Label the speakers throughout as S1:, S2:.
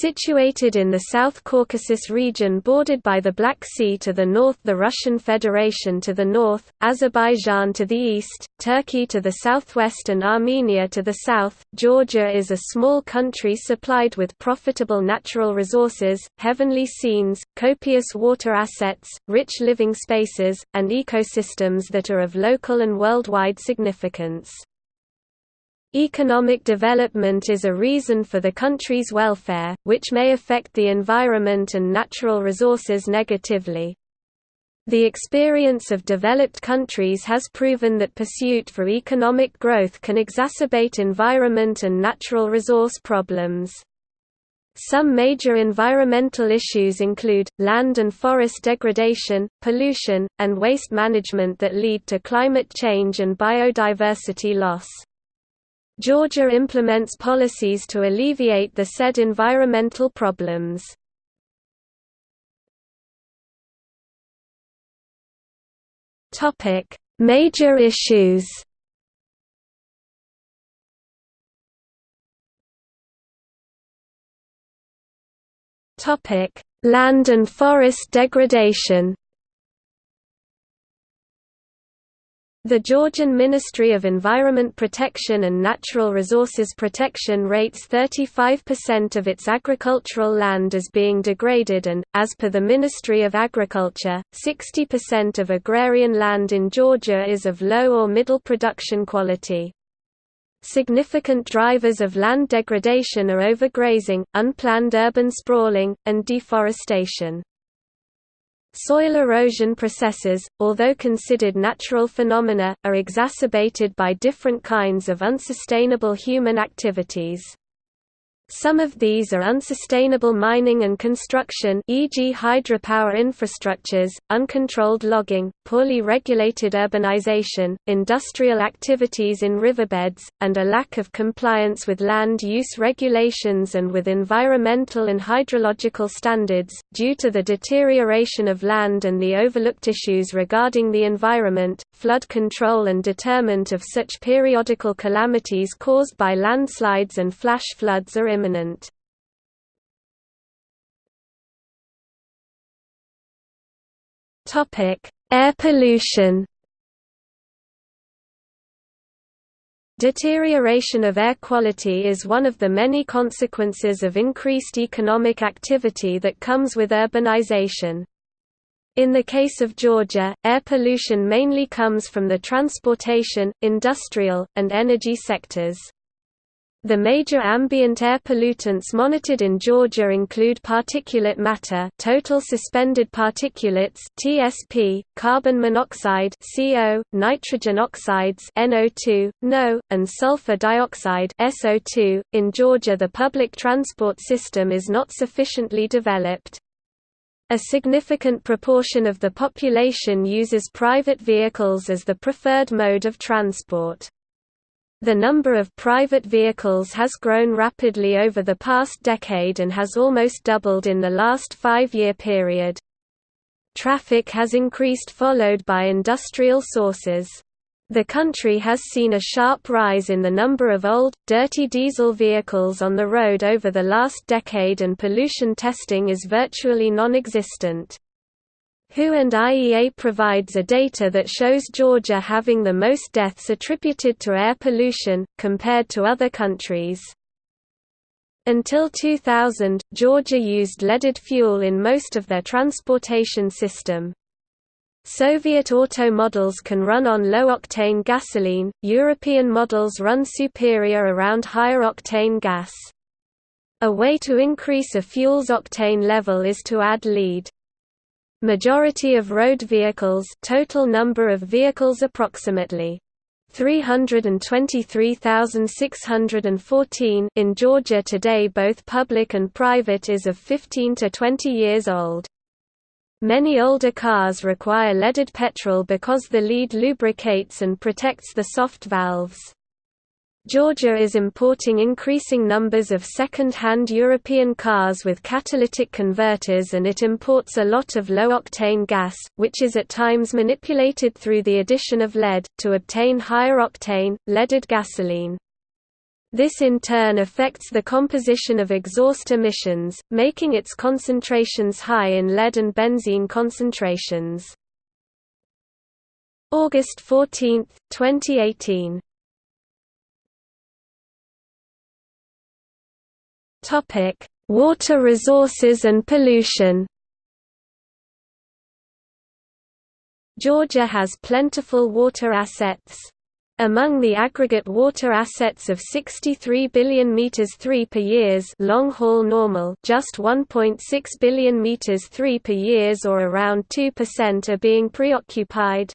S1: Situated in the South Caucasus region bordered by the Black Sea to the north the Russian Federation to the north, Azerbaijan to the east, Turkey to the southwest and Armenia to the south, Georgia is a small country supplied with profitable natural resources, heavenly scenes, copious water assets, rich living spaces, and ecosystems that are of local and worldwide significance. Economic development is a reason for the country's welfare, which may affect the environment and natural resources negatively. The experience of developed countries has proven that pursuit for economic growth can exacerbate environment and natural resource problems. Some major environmental issues include, land and forest degradation, pollution, and waste management that lead to climate change and biodiversity loss. Georgia implements policies to alleviate the said environmental problems. Major issues. Land and forest degradation. The Georgian Ministry of Environment Protection and Natural Resources Protection rates 35% of its agricultural land as being degraded and, as per the Ministry of Agriculture, 60% of agrarian land in Georgia is of low or middle production quality. Significant drivers of land degradation are overgrazing, unplanned urban sprawling, and deforestation. Soil erosion processes, although considered natural phenomena, are exacerbated by different kinds of unsustainable human activities. Some of these are unsustainable mining and construction e.g. hydropower infrastructures, uncontrolled logging, poorly regulated urbanization, industrial activities in riverbeds, and a lack of compliance with land use regulations and with environmental and hydrological standards, due to the deterioration of land and the overlooked issues regarding the environment, flood control and determent of such periodical calamities caused by landslides and flash floods are imminent. Air pollution Deterioration of air quality is one of the many consequences of increased economic activity that comes with urbanization. In the case of Georgia, air pollution mainly comes from the transportation, industrial, and energy sectors. The major ambient air pollutants monitored in Georgia include particulate matter total suspended particulates TSP, carbon monoxide CO, nitrogen oxides NO2, NO, and sulfur dioxide SO2. .In Georgia the public transport system is not sufficiently developed. A significant proportion of the population uses private vehicles as the preferred mode of transport. The number of private vehicles has grown rapidly over the past decade and has almost doubled in the last five-year period. Traffic has increased followed by industrial sources. The country has seen a sharp rise in the number of old, dirty diesel vehicles on the road over the last decade and pollution testing is virtually non-existent. WHO and IEA provides a data that shows Georgia having the most deaths attributed to air pollution, compared to other countries. Until 2000, Georgia used leaded fuel in most of their transportation system. Soviet auto models can run on low-octane gasoline, European models run superior around higher-octane gas. A way to increase a fuel's octane level is to add lead. Majority of road vehicles total number of vehicles approximately 323,614 in Georgia today both public and private is of 15 to 20 years old. Many older cars require leaded petrol because the lead lubricates and protects the soft valves. Georgia is importing increasing numbers of second-hand European cars with catalytic converters and it imports a lot of low-octane gas, which is at times manipulated through the addition of lead, to obtain higher octane, leaded gasoline. This in turn affects the composition of exhaust emissions, making its concentrations high in lead and benzene concentrations. August 14, 2018 Topic: Water resources and pollution. Georgia has plentiful water assets. Among the aggregate water assets of 63 billion meters 3 per years long haul normal, just 1.6 billion meters 3 per years or around 2% are being preoccupied.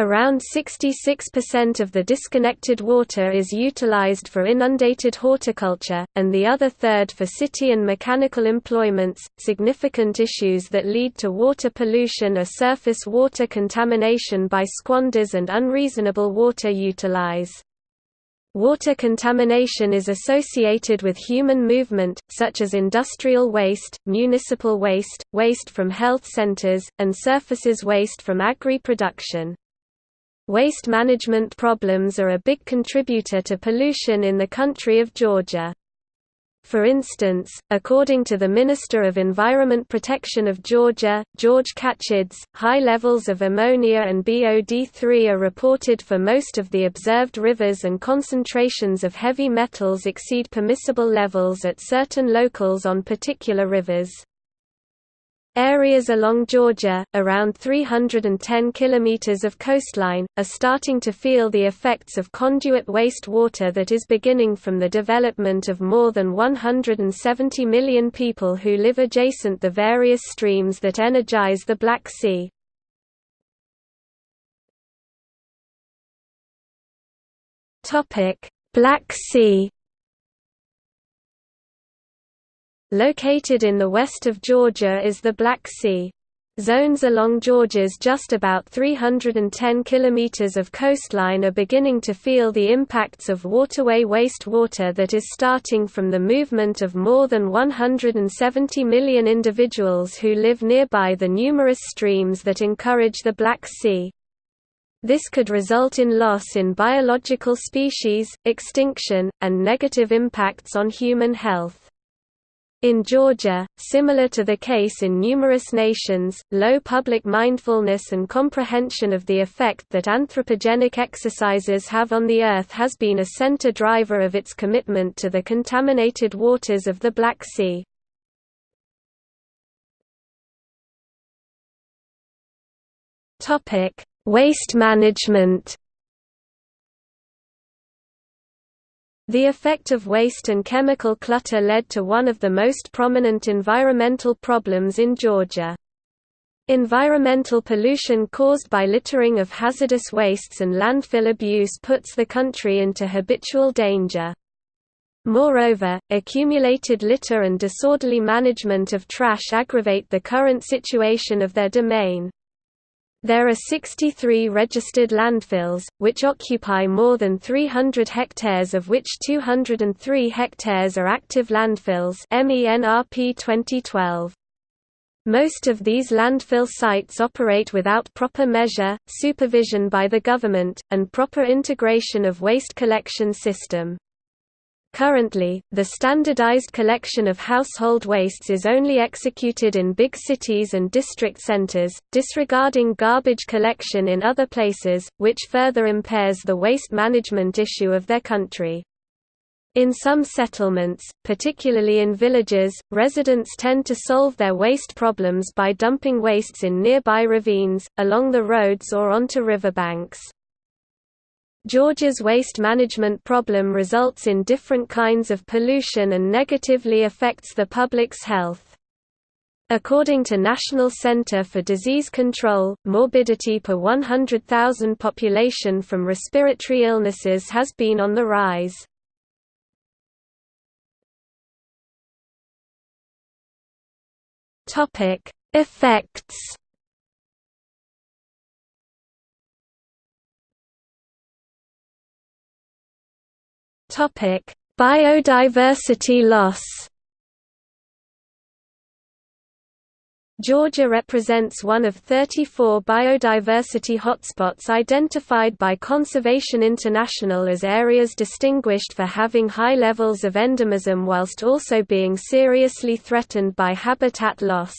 S1: Around 66% of the disconnected water is utilized for inundated horticulture, and the other third for city and mechanical employments. Significant issues that lead to water pollution are surface water contamination by squanders and unreasonable water utilize. Water contamination is associated with human movement, such as industrial waste, municipal waste, waste from health centers, and surfaces waste from agri-production. Waste management problems are a big contributor to pollution in the country of Georgia. For instance, according to the Minister of Environment Protection of Georgia, George Khachidze, high levels of ammonia and BOD3 are reported for most of the observed rivers and concentrations of heavy metals exceed permissible levels at certain locals on particular rivers. Areas along Georgia, around 310 km of coastline, are starting to feel the effects of conduit waste water that is beginning from the development of more than 170 million people who live adjacent the various streams that energize the Black Sea. Black Sea Located in the west of Georgia is the Black Sea. Zones along Georgia's just about 310 km of coastline are beginning to feel the impacts of waterway wastewater that is starting from the movement of more than 170 million individuals who live nearby the numerous streams that encourage the Black Sea. This could result in loss in biological species, extinction, and negative impacts on human health. In Georgia, similar to the case in numerous nations, low public mindfulness and comprehension of the effect that anthropogenic exercises have on the Earth has been a center driver of its commitment to the contaminated waters of the Black Sea. Waste management The effect of waste and chemical clutter led to one of the most prominent environmental problems in Georgia. Environmental pollution caused by littering of hazardous wastes and landfill abuse puts the country into habitual danger. Moreover, accumulated litter and disorderly management of trash aggravate the current situation of their domain. There are 63 registered landfills, which occupy more than 300 hectares of which 203 hectares are active landfills MENRP 2012. Most of these landfill sites operate without proper measure, supervision by the government, and proper integration of waste collection system. Currently, the standardized collection of household wastes is only executed in big cities and district centers, disregarding garbage collection in other places, which further impairs the waste management issue of their country. In some settlements, particularly in villages, residents tend to solve their waste problems by dumping wastes in nearby ravines, along the roads or onto riverbanks. Georgia's waste management problem results in different kinds of pollution and negatively affects the public's health. According to National Center for Disease Control, morbidity per 100,000 population from respiratory illnesses has been on the rise. Effects Topic: Biodiversity loss. Georgia represents one of 34 biodiversity hotspots identified by Conservation International as areas distinguished for having high levels of endemism whilst also being seriously threatened by habitat loss.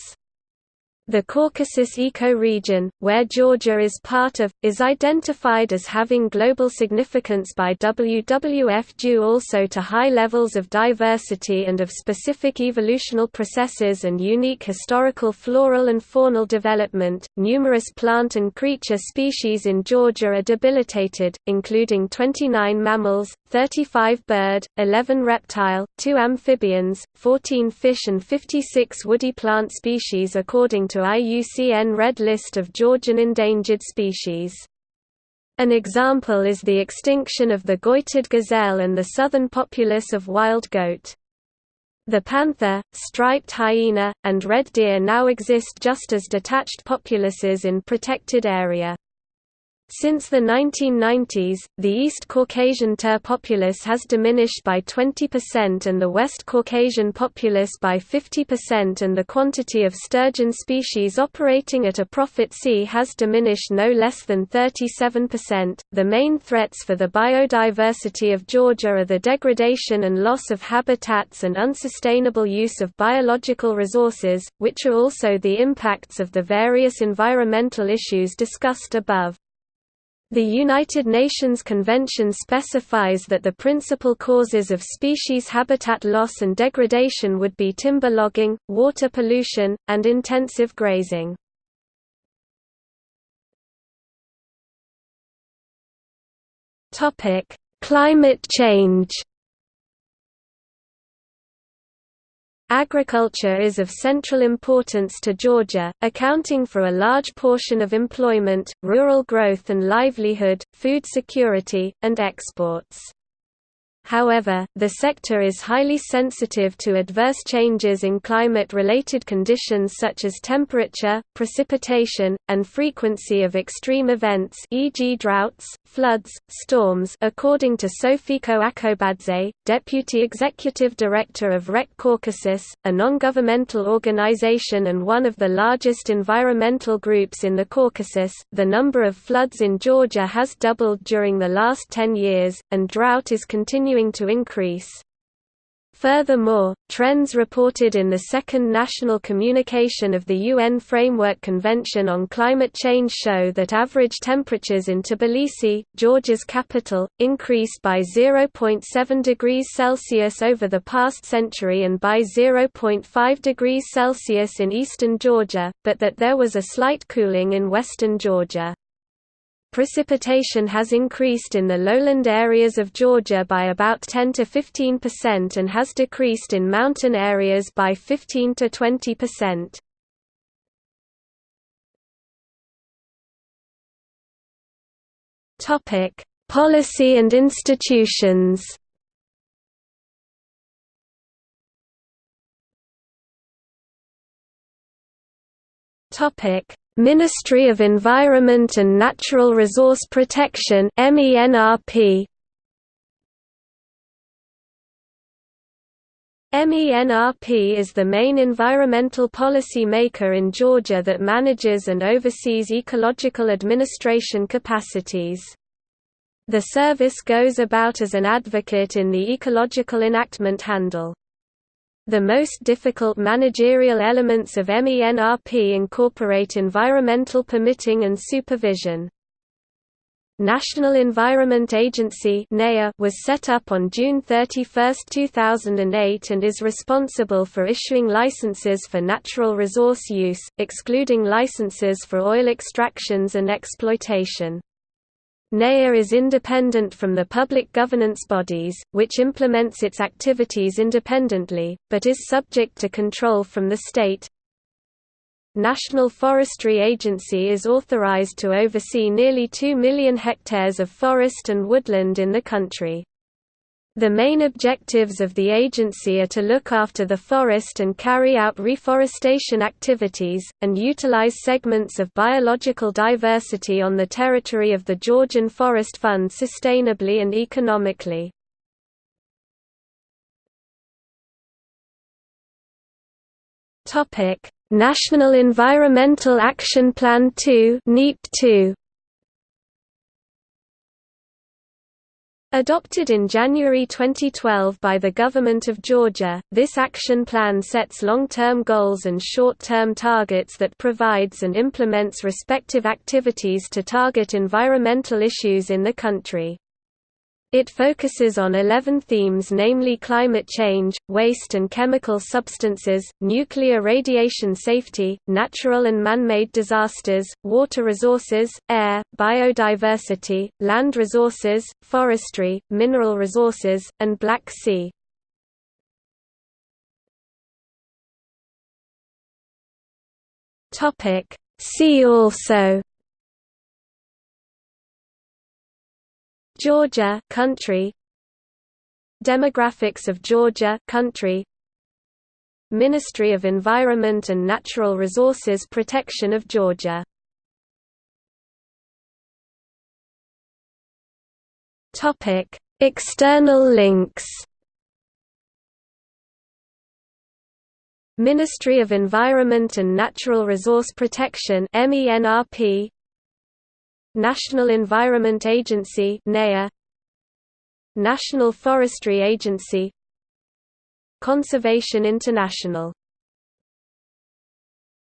S1: The Caucasus ecoregion, where Georgia is part of, is identified as having global significance by WWF due also to high levels of diversity and of specific evolutional processes and unique historical floral and faunal development. Numerous plant and creature species in Georgia are debilitated, including 29 mammals, 35 bird, 11 reptile, 2 amphibians, 14 fish and 56 woody plant species according to IUCN Red List of Georgian endangered species. An example is the extinction of the goitered gazelle and the southern populace of wild goat. The panther, striped hyena, and red deer now exist just as detached populaces in protected area. Since the 1990s, the East Caucasian tur populace has diminished by 20% and the West Caucasian populace by 50% and the quantity of sturgeon species operating at a profit sea has diminished no less than 37%. The main threats for the biodiversity of Georgia are the degradation and loss of habitats and unsustainable use of biological resources, which are also the impacts of the various environmental issues discussed above. The United Nations Convention specifies that the principal causes of species habitat loss and degradation would be timber logging, water pollution, and intensive grazing. Climate change Agriculture is of central importance to Georgia, accounting for a large portion of employment, rural growth and livelihood, food security, and exports. However, the sector is highly sensitive to adverse changes in climate-related conditions such as temperature, precipitation, and frequency of extreme events e.g. droughts, floods, storms according to Sofiko Akobadze, Deputy Executive Director of REC Caucasus, a non-governmental organization and one of the largest environmental groups in the Caucasus, the number of floods in Georgia has doubled during the last 10 years, and drought is continuing continuing to increase. Furthermore, trends reported in the Second National Communication of the UN Framework Convention on Climate Change show that average temperatures in Tbilisi, Georgia's capital, increased by 0.7 degrees Celsius over the past century and by 0.5 degrees Celsius in eastern Georgia, but that there was a slight cooling in western Georgia. Precipitation has increased in the lowland areas of Georgia by about 10 to 15% and has decreased in mountain areas by 15 to 20%. Topic: Policy and institutions. Topic: Ministry of Environment and Natural Resource Protection MENRP MENRP is the main environmental policy maker in Georgia that manages and oversees ecological administration capacities. The service goes about as an advocate in the ecological enactment handle. The most difficult managerial elements of MENRP incorporate environmental permitting and supervision. National Environment Agency was set up on June 31, 2008 and is responsible for issuing licenses for natural resource use, excluding licenses for oil extractions and exploitation. NEA is independent from the public governance bodies, which implements its activities independently, but is subject to control from the state. National Forestry Agency is authorized to oversee nearly 2 million hectares of forest and woodland in the country. The main objectives of the agency are to look after the forest and carry out reforestation activities, and utilize segments of biological diversity on the territory of the Georgian Forest Fund sustainably and economically. National Environmental Action Plan 2 NEP 2 Adopted in January 2012 by the Government of Georgia, this action plan sets long-term goals and short-term targets that provides and implements respective activities to target environmental issues in the country. It focuses on 11 themes namely climate change, waste and chemical substances, nuclear radiation safety, natural and man-made disasters, water resources, air, biodiversity, land resources, forestry, mineral resources, and Black Sea. See also Georgia country. Demographics of Georgia country. Ministry of Environment and Natural Resources Protection of Georgia. Topic. External links. Ministry of Environment and Natural Resource Protection MENRP National Environment Agency National Forestry Agency Conservation International